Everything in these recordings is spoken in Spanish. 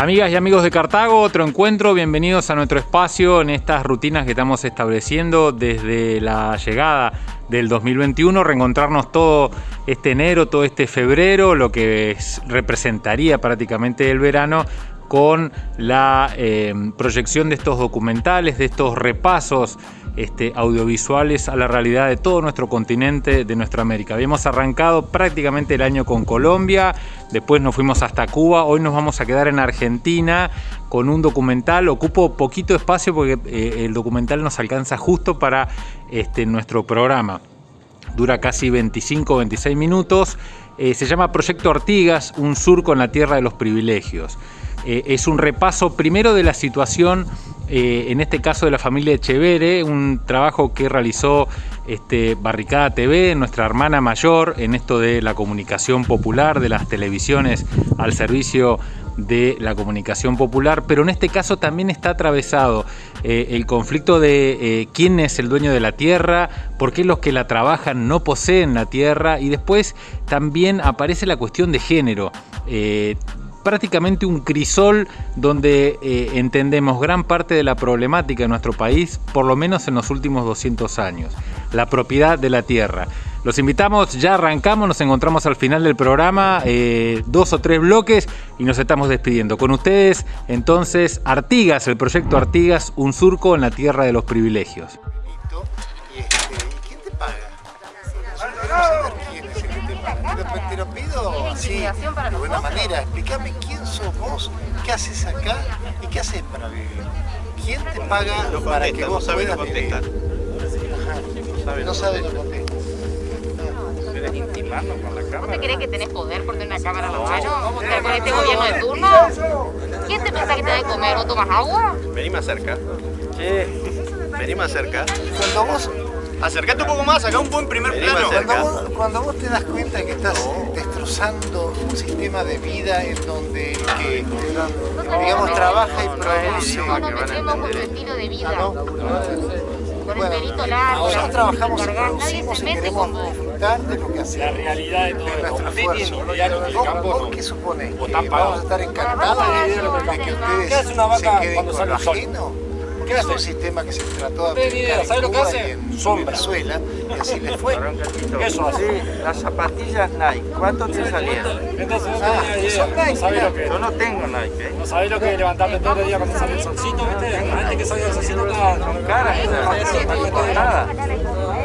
Amigas y amigos de Cartago, otro encuentro, bienvenidos a nuestro espacio en estas rutinas que estamos estableciendo desde la llegada del 2021, reencontrarnos todo este enero, todo este febrero, lo que representaría prácticamente el verano con la eh, proyección de estos documentales, de estos repasos este, audiovisuales a la realidad de todo nuestro continente, de nuestra América. Habíamos arrancado prácticamente el año con Colombia, después nos fuimos hasta Cuba, hoy nos vamos a quedar en Argentina con un documental, ocupo poquito espacio porque eh, el documental nos alcanza justo para este, nuestro programa. Dura casi 25-26 minutos, eh, se llama Proyecto Ortigas, un surco en la tierra de los privilegios. Eh, es un repaso primero de la situación eh, en este caso de la familia Echevere, un trabajo que realizó este, Barricada TV, nuestra hermana mayor, en esto de la comunicación popular, de las televisiones al servicio de la comunicación popular, pero en este caso también está atravesado eh, el conflicto de eh, quién es el dueño de la tierra, por qué los que la trabajan no poseen la tierra y después también aparece la cuestión de género prácticamente un crisol donde eh, entendemos gran parte de la problemática de nuestro país, por lo menos en los últimos 200 años, la propiedad de la tierra. Los invitamos, ya arrancamos, nos encontramos al final del programa, eh, dos o tres bloques y nos estamos despidiendo. Con ustedes, entonces, Artigas, el proyecto Artigas, un surco en la tierra de los privilegios. De buena manera. Explícame quién sos vos, qué haces acá y qué haces para vivir. ¿Quién te paga para que vos puedas vivir? No sabe lo contesta. ¿Vos te crees que tenés poder por tener una cámara en la mano? ¿Con este gobierno de turno? ¿Quién te piensa que te da de comer o tomas agua? Vení más cerca. Vení más cerca. Cuando vos Acercate un poco más, acá un buen primer plano. Cuando vos, te das cuenta que estás destrozando un sistema de vida en donde que, digamos, trabaja y produce... No tenemos un estilo de vida. Con el pelito largo, nosotros trabajamos y producimos y queremos disfrutar de lo que hacemos. La realidad de todo esfuerzo. ¿Vos, qué suponés? ¿Que vamos a estar encantados de que ustedes se queden con lo ajeno? Es un sistema que se trató de aplicar ¿Sabes lo que hace? en Venezuela y así le fue. Eso así. Las zapatillas Nike, ¿cuánto te salían? Entonces no ah, tenía idea. No sabés lo que Yo no tengo Nike. ¿eh? No sabés lo que es levantarte todo el día cuando sale el solcito, ¿viste? Gente que sale del solcito está... Con cara, no nada.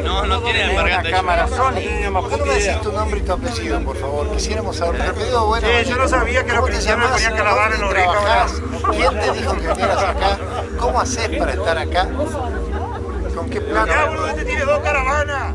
No, no tiene embargante. cámara Sony. ¿Por qué no me decís tu nombre y tu apellido, por favor? Quisiéramos saber. Pero bueno, sí, yo no sabía que los cristianos ponían calavera en los? ¿Quién te dijo que vinieras acá? ¿Cómo haces para estar acá? ¿Con qué plano? Boludo, este tiene dos caravanas.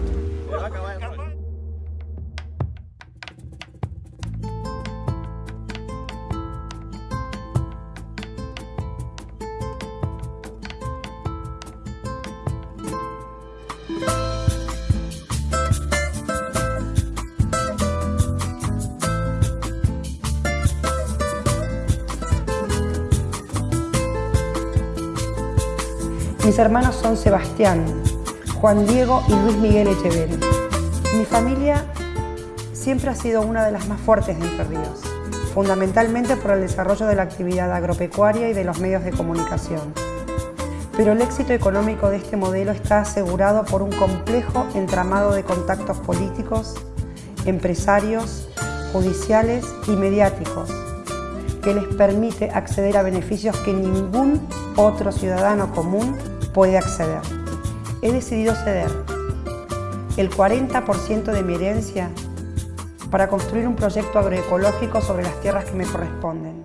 Mis hermanos son Sebastián, Juan Diego y Luis Miguel Echeverri. Mi familia siempre ha sido una de las más fuertes de Entre Ríos, fundamentalmente por el desarrollo de la actividad agropecuaria y de los medios de comunicación. Pero el éxito económico de este modelo está asegurado por un complejo entramado de contactos políticos, empresarios, judiciales y mediáticos que les permite acceder a beneficios que ningún otro ciudadano común puede acceder. He decidido ceder el 40% de mi herencia para construir un proyecto agroecológico sobre las tierras que me corresponden.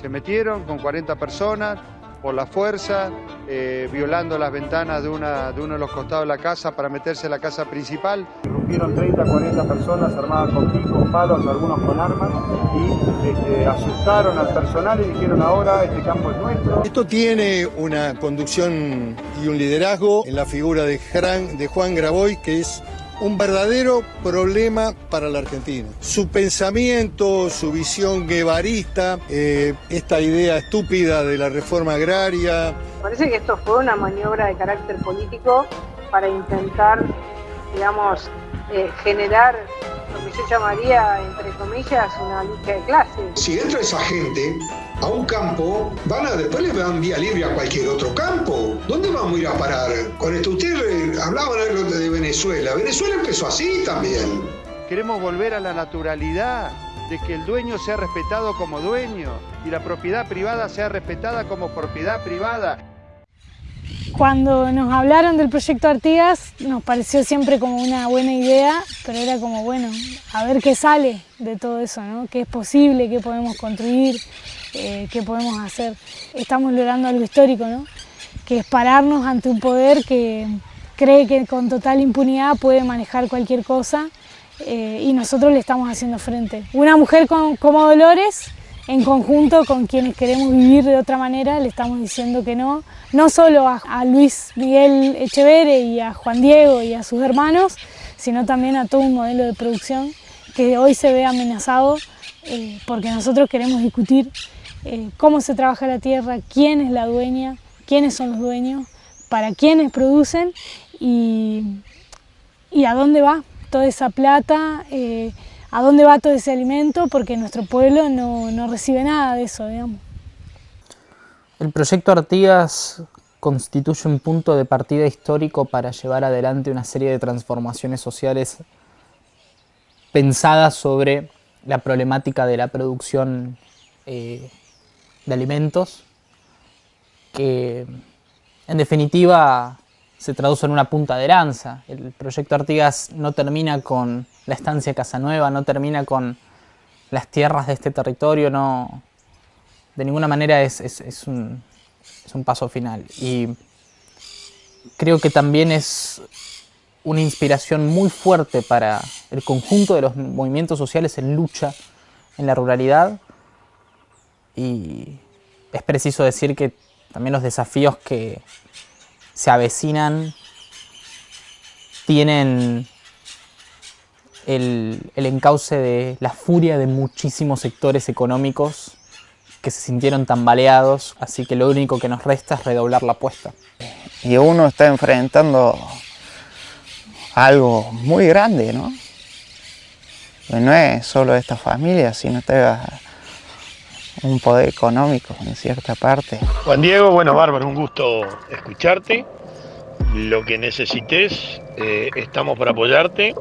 Se metieron con 40 personas por la fuerza, eh, violando las ventanas de, una, de uno de los costados de la casa para meterse en la casa principal. Irrumpieron 30, 40 personas armadas con picos, palos, algunos con armas y este, asustaron al personal y dijeron ahora este campo es nuestro. Esto tiene una conducción y un liderazgo en la figura de, de Juan Graboy, que es un verdadero problema para la Argentina. Su pensamiento, su visión guevarista, eh, esta idea estúpida de la reforma agraria. Parece que esto fue una maniobra de carácter político para intentar, digamos, eh, generar lo que yo llamaría, entre comillas, una lucha de clases. Si entra esa gente a un campo, van a, después le dan vía libre a cualquier otro campo. ¿Dónde vamos a ir a parar? Con esto ustedes hablaban de Venezuela. Venezuela empezó así también. Queremos volver a la naturalidad de que el dueño sea respetado como dueño y la propiedad privada sea respetada como propiedad privada. Cuando nos hablaron del proyecto Artigas nos pareció siempre como una buena idea, pero era como, bueno, a ver qué sale de todo eso, ¿no? qué es posible, qué podemos construir, eh, qué podemos hacer. Estamos logrando algo histórico, ¿no? que es pararnos ante un poder que cree que con total impunidad puede manejar cualquier cosa eh, y nosotros le estamos haciendo frente. Una mujer como Dolores, en conjunto con quienes queremos vivir de otra manera, le estamos diciendo que no, no solo a, Luis Miguel Echevere y a Juan Diego y a sus hermanos, sino también a todo un modelo de producción que hoy se ve amenazado eh, porque nosotros queremos discutir eh, cómo se trabaja la tierra, quién es la dueña, quiénes son los dueños, para quiénes producen y, y a dónde va toda esa plata, eh, a dónde va todo ese alimento, porque nuestro pueblo no, no recibe nada de eso, digamos. El proyecto Artigas constituye un punto de partida histórico para llevar adelante una serie de transformaciones sociales pensadas sobre la problemática de la producción eh, de alimentos, que en definitiva se traduce en una punta de lanza. El proyecto Artigas no termina con la estancia Casanueva, no termina con las tierras de este territorio, no, de ninguna manera es, un, es un paso final. Y creo que también es una inspiración muy fuerte para el conjunto de los movimientos sociales en lucha en la ruralidad y es preciso decir que también los desafíos que, se avecinan, tienen el, encauce de la furia de muchísimos sectores económicos que se sintieron tambaleados, así que lo único que nos resta es redoblar la apuesta. Y uno está enfrentando algo muy grande, ¿no? No es solo esta familia, sino está un poder económico en cierta parte. Juan Diego, bueno, bárbaro, un gusto escucharte. Lo que necesites, eh, estamos para apoyarte.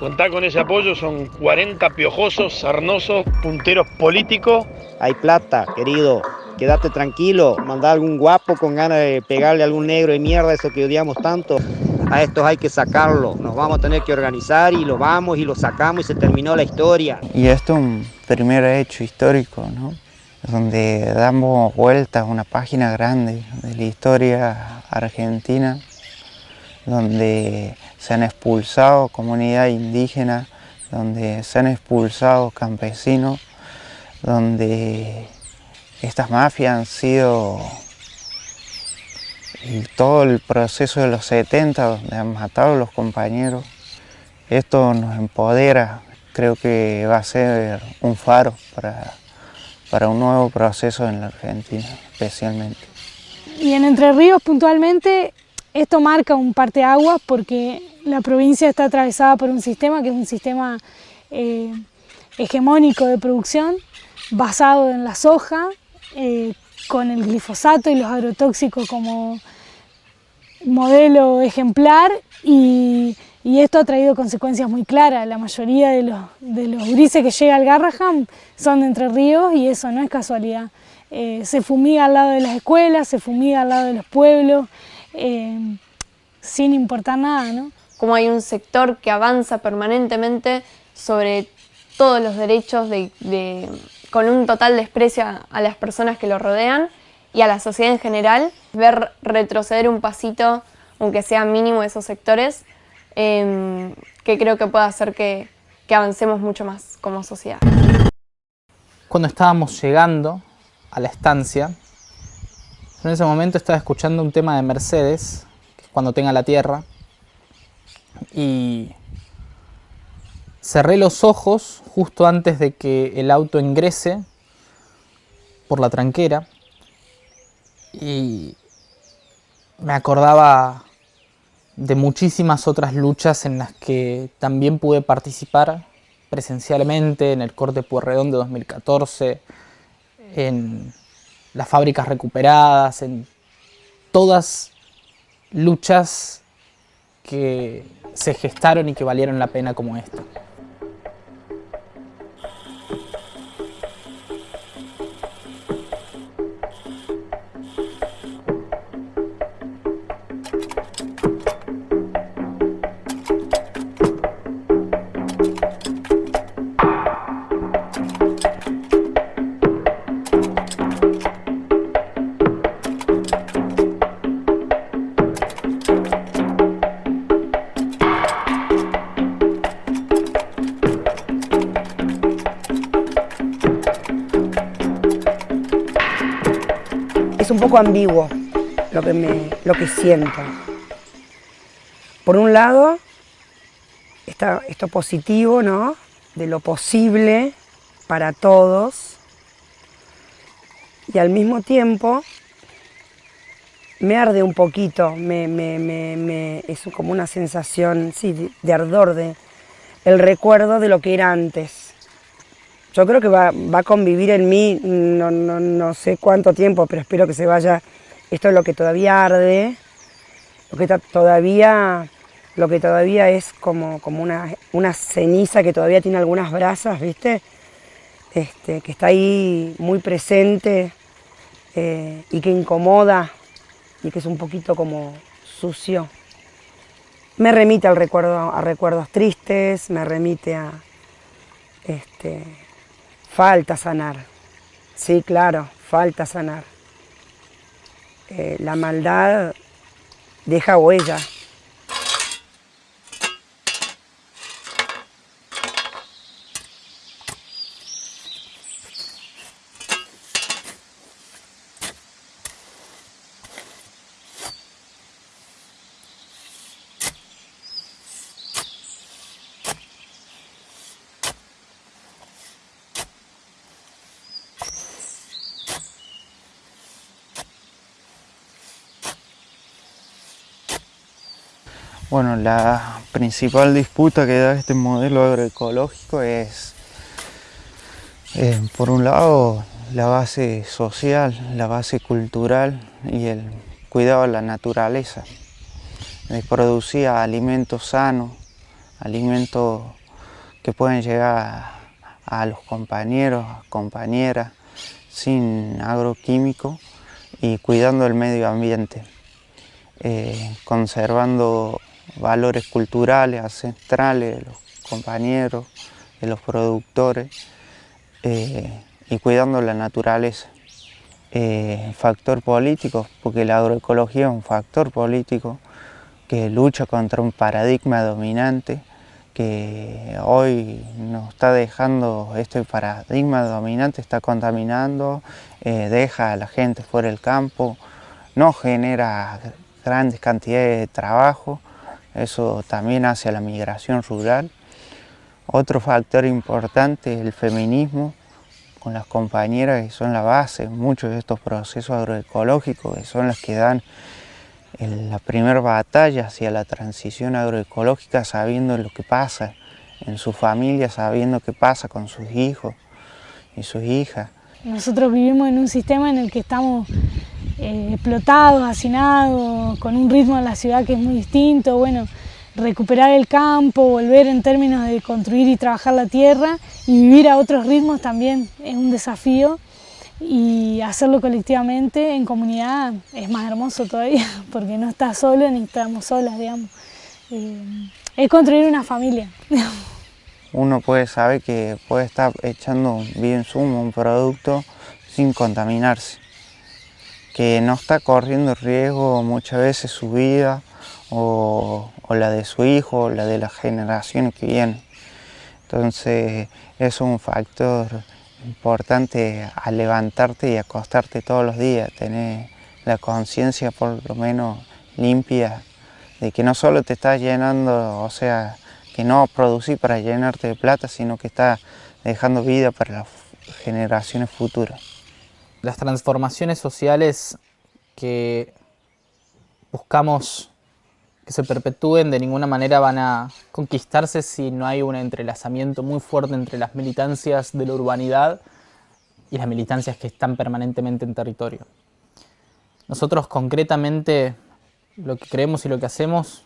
Contá con ese apoyo, son 40 piojosos, sarnosos, punteros políticos. Hay plata, querido, quédate tranquilo, mandá algún guapo con ganas de pegarle a algún negro de mierda, eso que odiamos tanto. A estos hay que sacarlo, nos vamos a tener que organizar y lo vamos y lo sacamos y se terminó la historia. Y esto es un primer hecho histórico, ¿no? Donde damos vueltas a una página grande de la historia argentina, donde se han expulsado comunidades indígenas, donde se han expulsado campesinos, donde estas mafias han sido todo el proceso de los 70 donde han matado a los compañeros. Esto nos empodera, creo que va a ser un faro para para un nuevo proceso en la Argentina, especialmente. Y en Entre Ríos puntualmente, esto marca un parteaguas porque la provincia está atravesada por un sistema que es un sistema eh, hegemónico de producción basado en la soja, eh, con el glifosato y los agrotóxicos como modelo ejemplar y y esto ha traído consecuencias muy claras. La mayoría de los, de los grises que llega al Garraham son de Entre Ríos y eso no es casualidad. Eh, se fumiga al lado de las escuelas, se fumiga al lado de los pueblos, eh, sin importar nada. ¿no? Como hay un sector que avanza permanentemente sobre todos los derechos de, con un total desprecio a las personas que lo rodean y a la sociedad en general, ver retroceder un pasito, aunque sea mínimo esos sectores, Em, que creo que puede hacer que, avancemos mucho más como sociedad. Cuando estábamos llegando a la estancia, en ese momento estaba escuchando un tema de Mercedes, que es cuando tenga la tierra, y cerré los ojos justo antes de que el auto ingrese por la tranquera y me acordaba de muchísimas otras luchas en las que también pude participar presencialmente en el corte Puerredón de 2014, en las fábricas recuperadas, en todas luchas que se gestaron y que valieron la pena como esta. Es un poco ambiguo lo que, me, lo que siento. Por un lado, está esto positivo, ¿no? De lo posible para todos. Y al mismo tiempo, me arde un poquito, me, me, me, es como una sensación, sí, de, ardor, de el recuerdo de lo que era antes yo creo que va, a convivir en mí, no, no, sé cuánto tiempo, pero espero que se vaya, esto es lo que todavía arde, lo que todavía, lo que todavía es como, como una, una ceniza que todavía tiene algunas brasas, ¿viste? Este, que está ahí muy presente eh, y que incomoda y que es un poquito como sucio. Me remite al recuerdo, a recuerdos tristes, me remite a, este, Falta sanar. Sí, claro, falta sanar. Eh, la maldad deja huella. Bueno, la principal disputa que da este modelo agroecológico es, eh, por un lado, la base social, la base cultural y el cuidado de la naturaleza, de producir alimentos sanos, alimentos que pueden llegar a los compañeros, compañeras, sin agroquímicos y cuidando el medio ambiente, eh, conservando valores culturales, ancestrales de los compañeros, de los productores eh, y cuidando la naturaleza. Eh, factor político, porque la agroecología es un factor político que lucha contra un paradigma dominante que hoy nos está dejando, este paradigma dominante está contaminando, eh, deja a la gente fuera del campo, no genera grandes cantidades de trabajo eso también hace a la migración rural. Otro factor importante es el feminismo, con las compañeras que son la base muchos de estos procesos agroecológicos, que son las que dan la primera batalla hacia la transición agroecológica sabiendo lo que pasa en su familia, sabiendo qué pasa con sus hijos y sus hijas. Nosotros vivimos en un sistema en el que estamos eh, explotados, hacinados, con un ritmo en la ciudad que es muy distinto, bueno, recuperar el campo, volver en términos de construir y trabajar la tierra y vivir a otros ritmos también es un desafío y hacerlo colectivamente en comunidad es más hermoso todavía porque no estás solo ni estamos solas, digamos. Eh, es construir una familia. Uno puede saber que puede estar echando bien sumo un producto sin contaminarse que no está corriendo riesgo muchas veces su vida o, la de su hijo o la de las generaciones que vienen. Entonces es un factor importante a levantarte y acostarte todos los días, tener la conciencia por lo menos limpia de que no solo te estás llenando, o sea, que no producís para llenarte de plata, sino que estás dejando vida para las generaciones futuras las transformaciones sociales que buscamos que se perpetúen de ninguna manera van a conquistarse si no hay un entrelazamiento muy fuerte entre las militancias de la urbanidad y las militancias que están permanentemente en territorio. Nosotros concretamente lo que creemos y lo que hacemos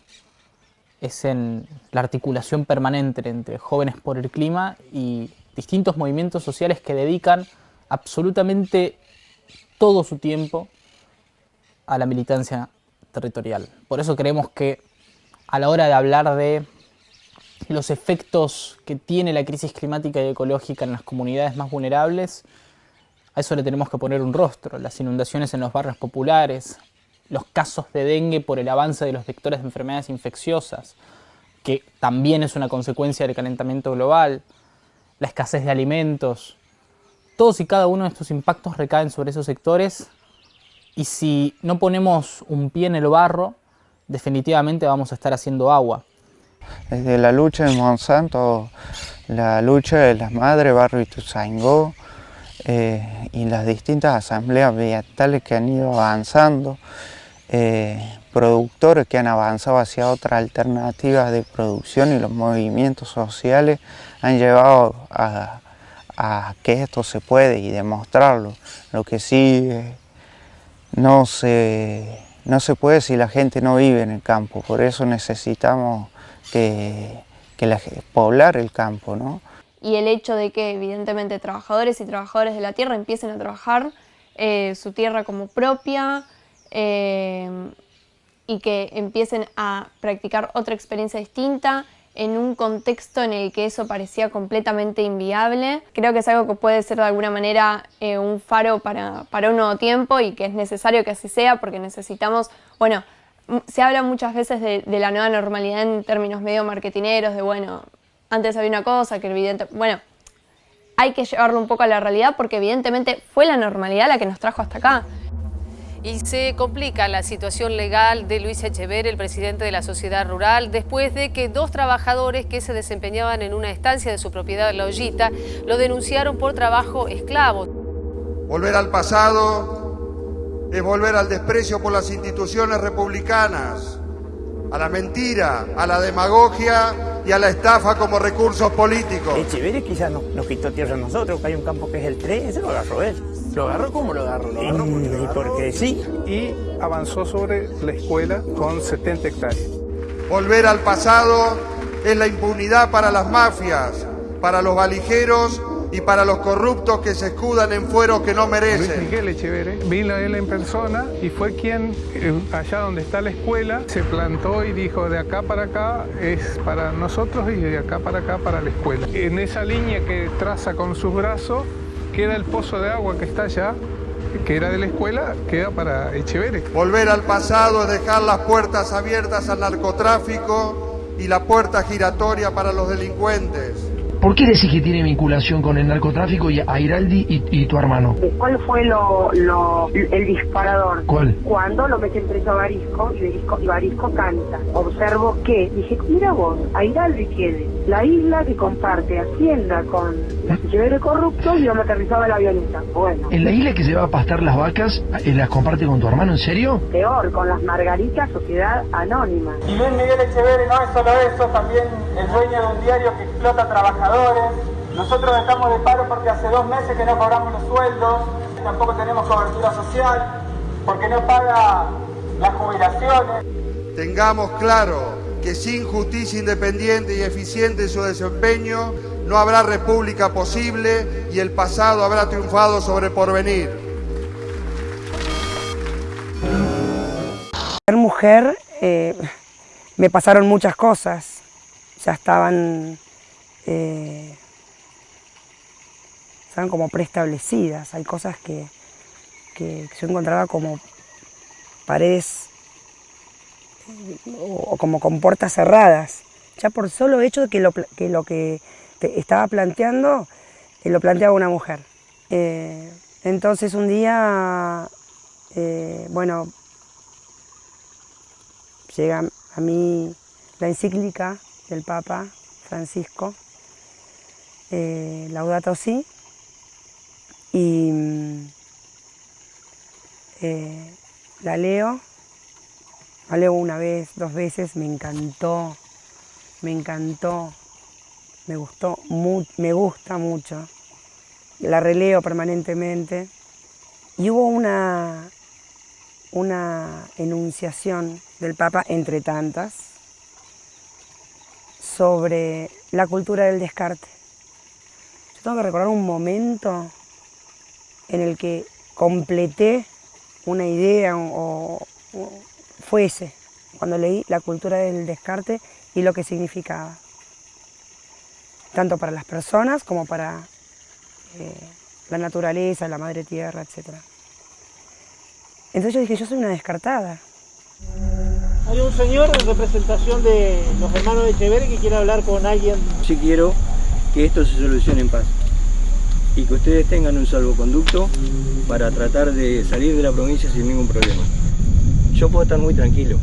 es en la articulación permanente entre jóvenes por el clima y distintos movimientos sociales que dedican absolutamente todo su tiempo a la militancia territorial. Por eso creemos que a la hora de hablar de los efectos que tiene la crisis climática y ecológica en las comunidades más vulnerables, a eso le tenemos que poner un rostro. Las inundaciones en los barrios populares, los casos de dengue por el avance de los vectores de enfermedades infecciosas, que también es una consecuencia del calentamiento global, la escasez de alimentos. Todos y cada uno de estos impactos recaen sobre esos sectores y si no ponemos un pie en el barro, definitivamente vamos a estar haciendo agua. Desde la lucha de Monsanto, la lucha de las madres Barrio Ituzaingó eh, y las distintas asambleas ambientales que han ido avanzando, eh, productores que han avanzado hacia otras alternativas de producción y los movimientos sociales han llevado a, que esto se puede y demostrarlo. Lo que sí eh, no se, no se puede si la gente no vive en el campo, por eso necesitamos que, poblar el campo. ¿no? Y el hecho de que evidentemente trabajadores y trabajadores de la tierra empiecen a trabajar eh, su tierra como propia eh, y que empiecen a practicar otra experiencia distinta en un contexto en el que eso parecía completamente inviable. Creo que es algo que puede ser de alguna manera eh, un faro para, para, un nuevo tiempo y que es necesario que así sea porque necesitamos, bueno, se habla muchas veces de, la nueva normalidad en términos medio marketineros, de bueno, antes había una cosa que evidente, bueno, hay que llevarlo un poco a la realidad porque evidentemente fue la normalidad la que nos trajo hasta acá. Y se complica la situación legal de Luis Echever, el presidente de la sociedad rural, después de que dos trabajadores que se desempeñaban en una estancia de su propiedad, La Ollita, lo denunciaron por trabajo esclavo. Volver al pasado es volver al desprecio por las instituciones republicanas, a la mentira, a la demagogia y a la estafa como recursos políticos. Echeverri quizás nos, nos quitó tierra a nosotros, que hay un campo que es el 3, ese lo agarró él. ¿Lo agarró? ¿Cómo lo agarró? Lo agarró porque, porque sí. Y avanzó sobre la escuela con 70 hectáreas. Volver al pasado es la impunidad para las mafias, para los valijeros y para los corruptos que se escudan en fueros que no merecen. Luis Miguel Echeverre vino a él en persona y fue quien, eh, allá donde está la escuela, se plantó y dijo de acá para acá es para nosotros y de acá para acá para la escuela. En esa línea que traza con sus brazos queda el pozo de agua que está allá, que era de la escuela, queda para Echeverre. Volver al pasado es dejar las puertas abiertas al narcotráfico y la puerta giratoria para los delincuentes. ¿Por qué decís que tiene vinculación con el narcotráfico y a Iraldi y, tu hermano? ¿Cuál fue lo, el disparador? ¿Cuál? Cuando lo meten preso a Barisco y Barisco, canta. Observo que, dije, mira vos, Airaldi tiene la isla que comparte Hacienda con el corrupto y donde aterrizaba la avioneta. Bueno. ¿En la isla que se va a pastar las vacas eh, las comparte con tu hermano, en serio? Peor, con las Margaritas Sociedad Anónima. Y Luis Miguel Echeverri no es solo eso, también el dueño de un diario que explota trabajadores nosotros estamos de paro porque hace dos meses que no cobramos los sueldos, tampoco tenemos cobertura social, porque no paga las jubilaciones. Tengamos claro que sin justicia independiente y eficiente en su desempeño, no habrá república posible y el pasado habrá triunfado sobre el porvenir. Ser mujer eh, me pasaron muchas cosas, ya estaban eh, como preestablecidas. Hay cosas que, que yo encontraba como paredes o, como con puertas cerradas. Ya por solo hecho de que lo que, que estaba planteando, eh, lo planteaba una mujer. Eh, entonces un día, eh, bueno, llega a mí la encíclica del Papa Francisco, eh, Laudato Si, y mm, eh, la leo, Hablé una vez, dos veces, me encantó, me encantó, me gustó, me gusta mucho. La releo permanentemente. Y hubo una, una enunciación del Papa, entre tantas, sobre la cultura del descarte. Yo tengo que recordar un momento en el que completé una idea o, fuese cuando leí la cultura del descarte y lo que significaba, tanto para las personas como para eh, la naturaleza, la madre tierra, etc. Entonces yo dije, yo soy una descartada. Hay un señor en representación de los hermanos de Echeverri que quiere hablar con alguien. Sí quiero que esto se solucione en paz y que ustedes tengan un salvoconducto para tratar de salir de la provincia sin ningún problema. Yo puedo estar muy tranquilo,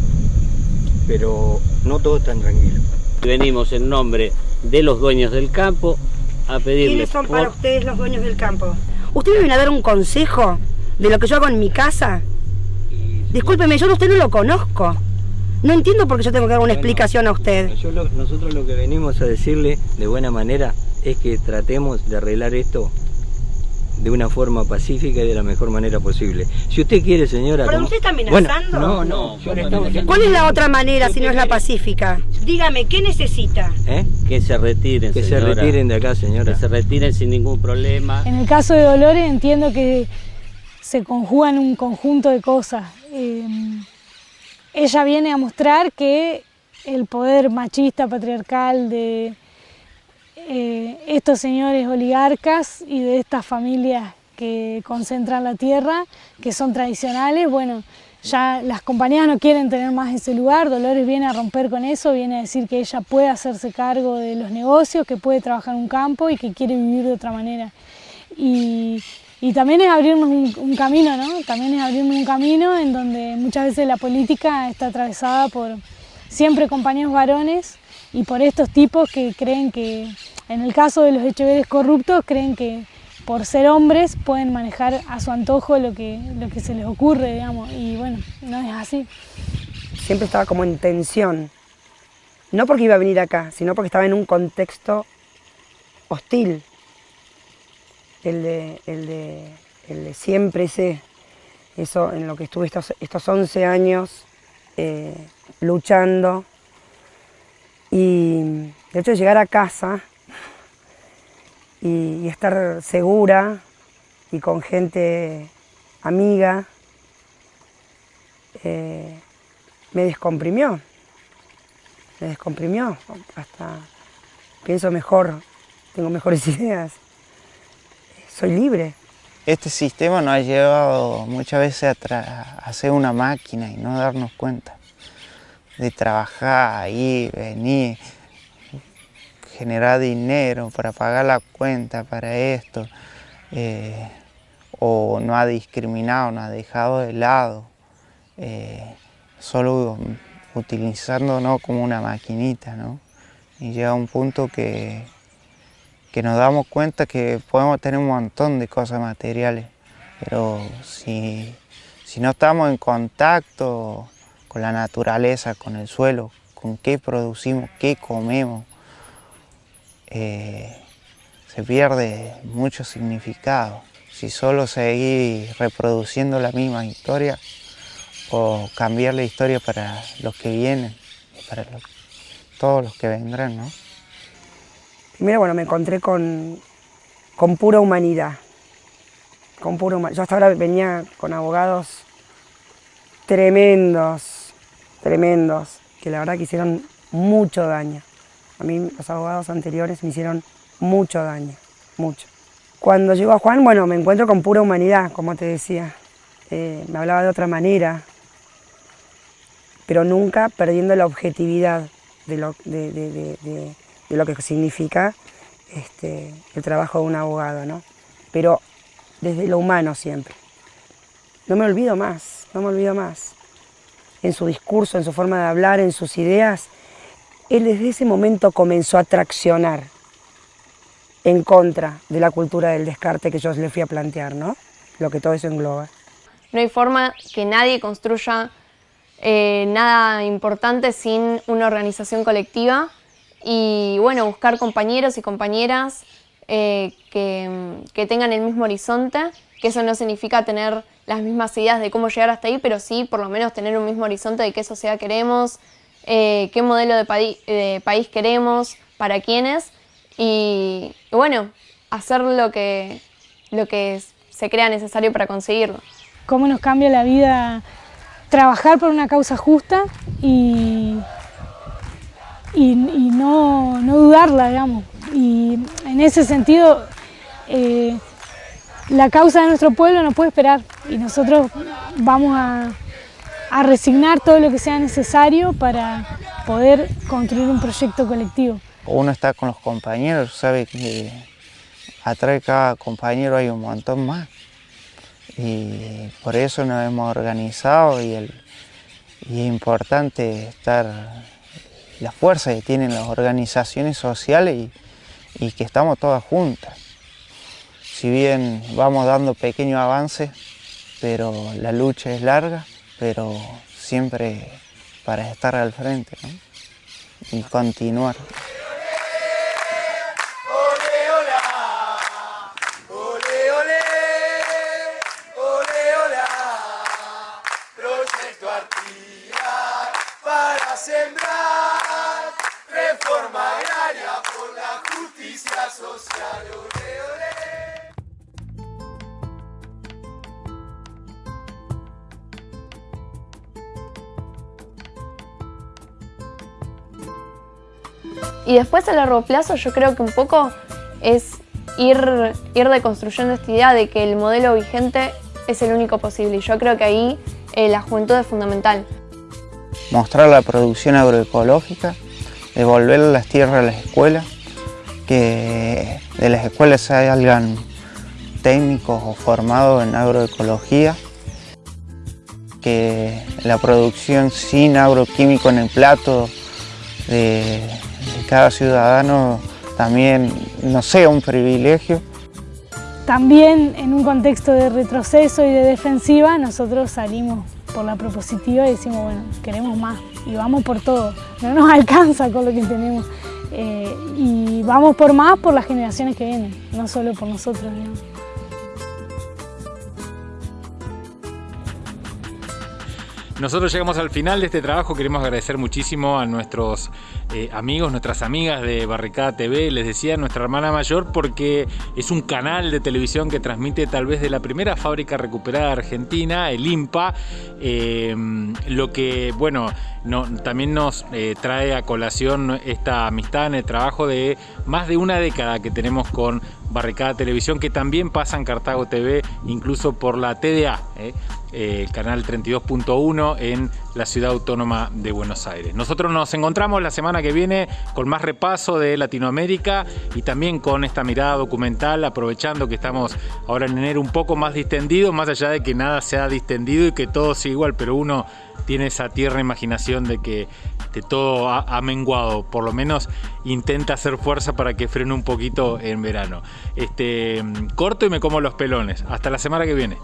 pero no todos están tranquilos. Venimos en nombre de los dueños del campo a pedirles... ¿Quiénes son para ustedes los dueños del campo? ¿Ustedes me vienen a dar un consejo de lo que yo hago en mi casa? Discúlpeme, yo a usted no lo conozco. No entiendo por qué yo tengo que dar una explicación a usted. nosotros lo que venimos a decirle de buena manera es que tratemos de arreglar esto de una forma pacífica y de la mejor manera posible. Si usted quiere, señora... ¿Pero usted está amenazando? no, no. ¿Cuál es la otra manera si no es la pacífica? Dígame, ¿qué necesita? ¿Eh? Que se retiren, Que se retiren de acá, señora. Que se retiren sin ningún problema. En el caso de Dolores entiendo que se conjugan un conjunto de cosas. Eh, ella viene a mostrar que el poder machista, patriarcal de eh, estos señores oligarcas y de estas familias que concentran la tierra, que son tradicionales, bueno, ya las compañías no quieren tener más ese lugar, Dolores viene a romper con eso, viene a decir que ella puede hacerse cargo de los negocios, que puede trabajar en un campo y que quiere vivir de otra manera. También es abrirnos un, un, camino, ¿no? También es abrirnos un camino en donde muchas veces la política está atravesada por siempre compañeros varones y por estos tipos que creen que en el caso de los Echeveres corruptos, creen que por ser hombres pueden manejar a su antojo lo que, lo que se les ocurre, digamos, y bueno, no es así. Siempre estaba como en tensión, no porque iba a venir acá, sino porque estaba en un contexto hostil, el de, el de, el de siempre sé, eso en lo que estuve estos, estos 11 años eh, luchando, y de hecho llegar a casa y, estar segura y con gente amiga, eh, me descomprimió, me descomprimió, hasta pienso mejor, tengo mejores ideas, soy libre. Este sistema nos ha llevado muchas veces a, a ser una máquina y no darnos cuenta de trabajar, ir, venir, generar dinero para pagar la cuenta para esto, eh, o no ha discriminado, no ha dejado de lado, eh, solo utilizándonos como una maquinita, ¿no? Y llega un punto que, que nos damos cuenta que podemos tener un montón de cosas materiales, pero si, si no estamos en contacto con la naturaleza, con el suelo, con qué producimos, qué comemos, eh, se pierde mucho significado. Si solo seguir reproduciendo la misma historia o cambiar la historia para los que vienen para todos los que vendrán, ¿no? Primero, bueno, me encontré con, con pura humanidad. Con pura Yo hasta ahora venía con abogados tremendos, tremendos, que la verdad que hicieron mucho daño. A mí los abogados anteriores me hicieron mucho daño, mucho. Cuando llego a Juan, bueno, me encuentro con pura humanidad, como te decía. Eh, me hablaba de otra manera, pero nunca perdiendo la objetividad de lo, de, lo que significa este, el trabajo de un abogado, ¿no? Pero desde lo humano siempre. No me olvido más, no me olvido más. En su discurso, en su forma de hablar, en sus ideas, él desde ese momento comenzó a traccionar en contra de la cultura del descarte que yo le fui a plantear, ¿no? Lo que todo eso engloba. No hay forma que nadie construya eh, nada importante sin una organización colectiva y bueno, buscar compañeros y compañeras eh, que, que tengan el mismo horizonte, que eso no significa tener las mismas ideas de cómo llegar hasta ahí, pero sí por lo menos tener un mismo horizonte de qué sociedad queremos, eh, qué modelo de, país queremos, para quiénes y, y, bueno, hacer lo que, lo que se crea necesario para conseguirlo. ¿Cómo nos cambia la vida trabajar por una causa justa y, no, no, dudarla, digamos? Y en ese sentido, eh, la causa de nuestro pueblo no puede esperar y nosotros vamos a, a resignar todo lo que sea necesario para poder construir un proyecto colectivo. Uno está con los compañeros, sabe que atrás de cada compañero hay un montón más y por eso nos hemos organizado y, el, y es importante estar la fuerza que tienen las organizaciones sociales y, que estamos todas juntas si bien vamos dando pequeños avances, pero la lucha es larga, pero siempre para estar al frente y continuar. A largo plazo yo creo que un poco es ir, ir deconstruyendo esta idea de que el modelo vigente es el único posible y yo creo que ahí eh, la juventud es fundamental. Mostrar la producción agroecológica, devolver las tierras a las escuelas, que de las escuelas salgan técnicos o formados en agroecología, que la producción sin agroquímico en el plato de cada ciudadano también no sea un privilegio. También en un contexto de retroceso y de defensiva nosotros salimos por la propositiva y decimos, bueno, queremos más y vamos por todo, no nos alcanza con lo que tenemos eh, y vamos por más por las generaciones que vienen, no solo por nosotros. Digamos. Nosotros llegamos al final de este trabajo, queremos agradecer muchísimo a nuestros eh, amigos, nuestras amigas de Barricada TV, les decía nuestra hermana mayor porque es un canal de televisión que transmite tal vez de la primera fábrica recuperada de Argentina, el IMPA, eh, lo que, bueno, no, también nos eh, trae a colación esta amistad en el trabajo de más de una década que tenemos con Barricada Televisión, que también pasa en Cartago TV, incluso por la TDA, el canal 32.1 en la ciudad autónoma de Buenos Aires. Nosotros nos encontramos la semana que viene con más repaso de Latinoamérica y también con esta mirada documental, aprovechando que estamos ahora en enero un poco más distendido, más allá de que nada se ha distendido y que todo sigue igual, pero uno tiene esa tierna imaginación de que de todo ha, ha, menguado, por lo menos intenta hacer fuerza para que frene un poquito en verano. Este, corto y me como los pelones. Hasta la semana que viene.